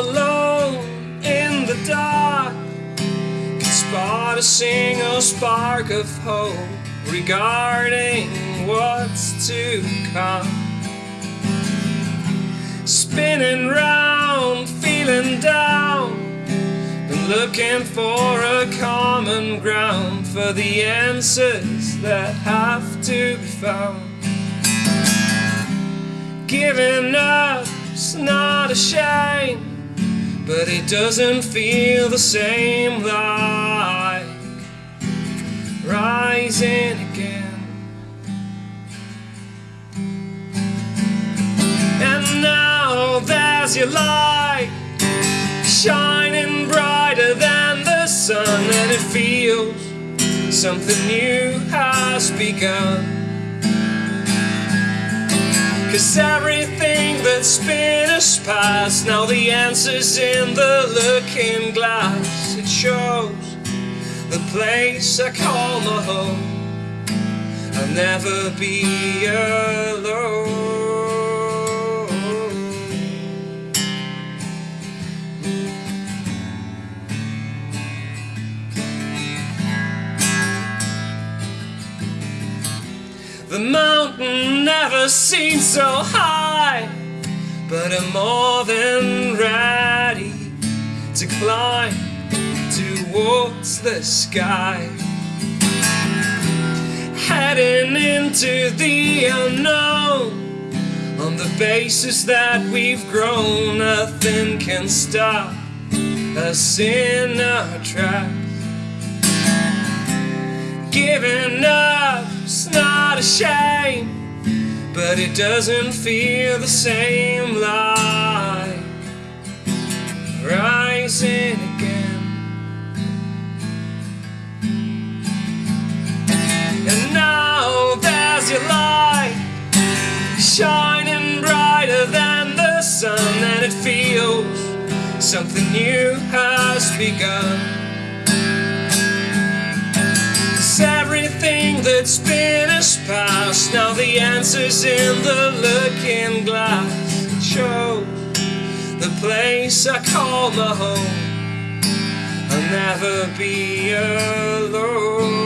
alone in the dark can spot a single spark of hope regarding what's to come. Spinning round, feeling down, been looking for a common ground for the answers that have to be found. Giving up's not a shame, but it doesn't feel the same like rising again. And now there's your light shining brighter than the sun, and it feels something new has begun. Cause everything that's been us past, now the answer's in the looking glass. It shows the place I call my home. I'll never be alone. The mountain never seemed so high, but I'm more than ready to climb towards the sky. Heading into the unknown on the basis that we've grown, nothing can stop us in our tracks. Giving up's not a shame, but it doesn't feel the same like rising again. And now there's your light shining brighter than the sun, and it feels something new has begun. Cause everything that's been now the answer's in the looking glass. It shows the place I call my home. I'll never be alone.